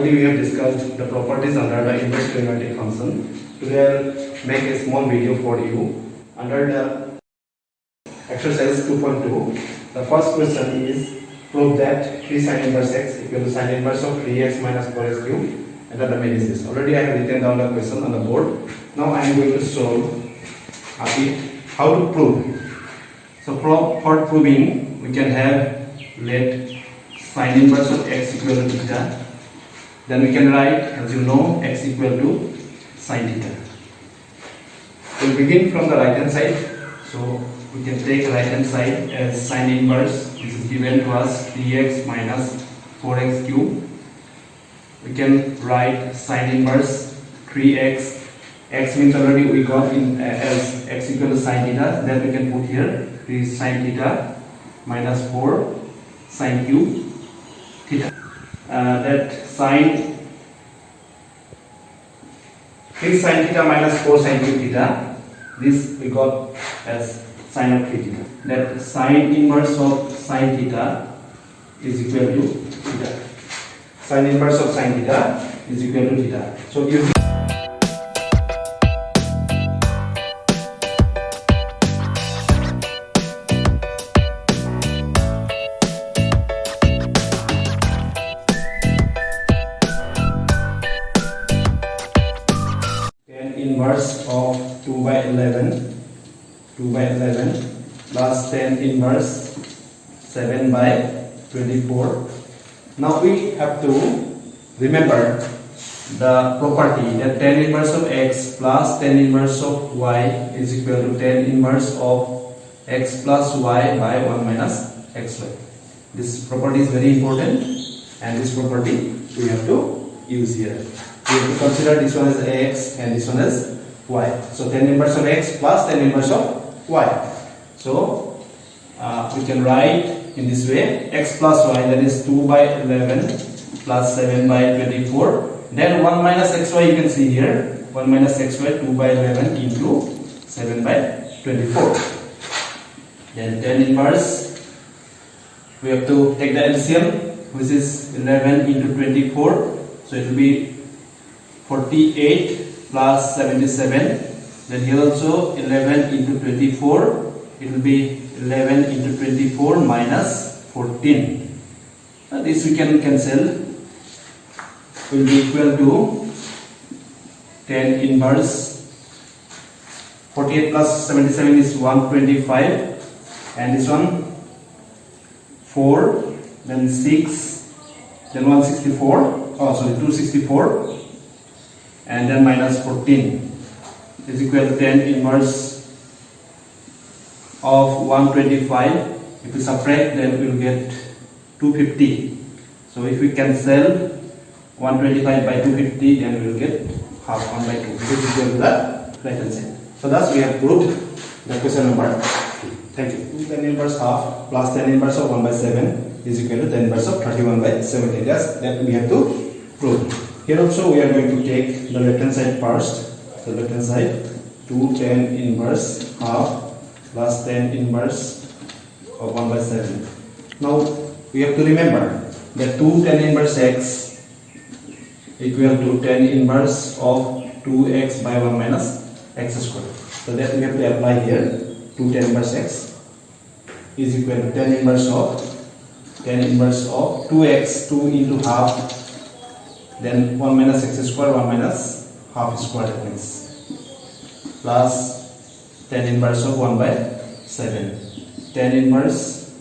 already we have discussed the properties under the inverse trigonometric function. Today I'll make a small video for you under the exercise 2.2. The first question is prove that 3 sin inverse x equal to sin inverse of 3x minus 4x cube and the this. Already I have written down the question on the board. Now I am going to solve. How to prove? So for, for proving we can have let sin inverse of x equal to theta. Then we can write as you know x equal to sin theta. We'll begin from the right hand side. So we can take right hand side as sin inverse which is given to us 3x minus 4x cube. We can write sin inverse 3x. x means already we got in uh, as x equal to sin theta. Then we can put here 3 sin theta minus 4 sin cube theta. Uh, that sine 3 sin theta minus 4 sin cube theta. This we got as sine of 3 theta. That sine inverse of sine theta is equal to theta. Sine inverse of sine theta is equal to theta. So using inverse of 2 by 11 2 by 11 plus tan inverse 7 by 24 now we have to remember the property that tan inverse of x plus tan inverse of y is equal to tan inverse of x plus y by 1 minus xy. This property is very important and this property we have to use here we have to consider this one as x and this one as y. So tan inverse of x plus tan inverse of y. So uh, we can write in this way x plus y that is 2 by 11 plus 7 by 24. Then 1 minus xy you can see here 1 minus xy 2 by 11 into 7 by 24. Then tan inverse we have to take the LCM which is 11 into 24 so it will be 48 plus 77 then here also 11 into 24 it will be 11 into 24 minus 14 Now this we can cancel. Will be equal to tan inverse. 48 plus 77 is 125 and this one 4 then 6 then 164 oh sorry 264 and then minus 14 is equal to tan inverse of 125 if we subtract then we will get 250 so if we cancel 125 by 250 then we will get half 1 by 2 which is equal to the right hand side. So thus we have proved the question number 3 thank you. tan inverse half plus tan inverse of 1 by 7 is equal to tan inverse of 31 by 70 that's that we have to prove here also we are going to take the left hand side first. The left hand side 2 tan inverse half plus tan inverse of 1 by 7. Now we have to remember that 2 tan inverse x equal to tan inverse of 2x by 1 minus x square. So that we have to apply here 2 tan inverse x is equal to tan inverse of tan inverse of 2x 2 into half then 1 minus x square 1 minus half square that means plus tan inverse of 1 by 7 tan inverse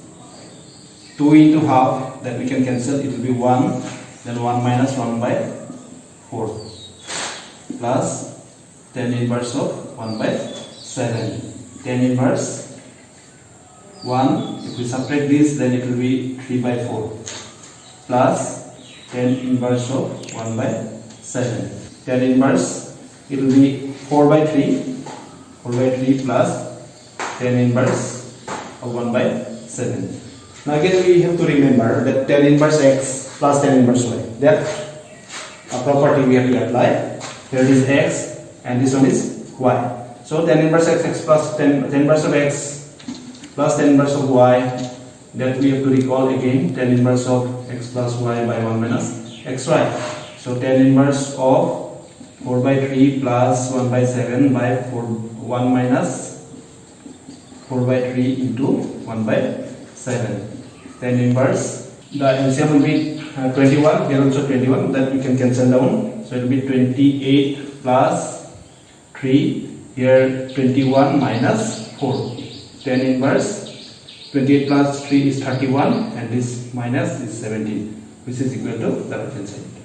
2 into half that we can cancel it will be 1 then 1 minus 1 by 4 plus tan inverse of 1 by 7 tan inverse 1 if we subtract this then it will be 3 by 4 plus tan inverse of 1 by 7 tan inverse it will be 4 by 3 4 by 3 plus tan inverse of 1 by 7 now again we have to remember that tan inverse x plus tan inverse y. That a property we have to apply. Here is x and this one is y. So tan inverse x x plus tan, tan inverse of x plus tan inverse of y. That we have to recall again tan inverse of x plus y by 1 minus xy. So tan inverse of 4 by 3 plus 1 by 7 by 4 1 minus 4 by 3 into 1 by 7. Tan inverse the LCM will be uh, 21 here also 21 that we can cancel down. So it will be 28 plus 3 here 21 minus 4 tan inverse 28 plus 3 is 31 and this minus is 17 which is equal to the right hand side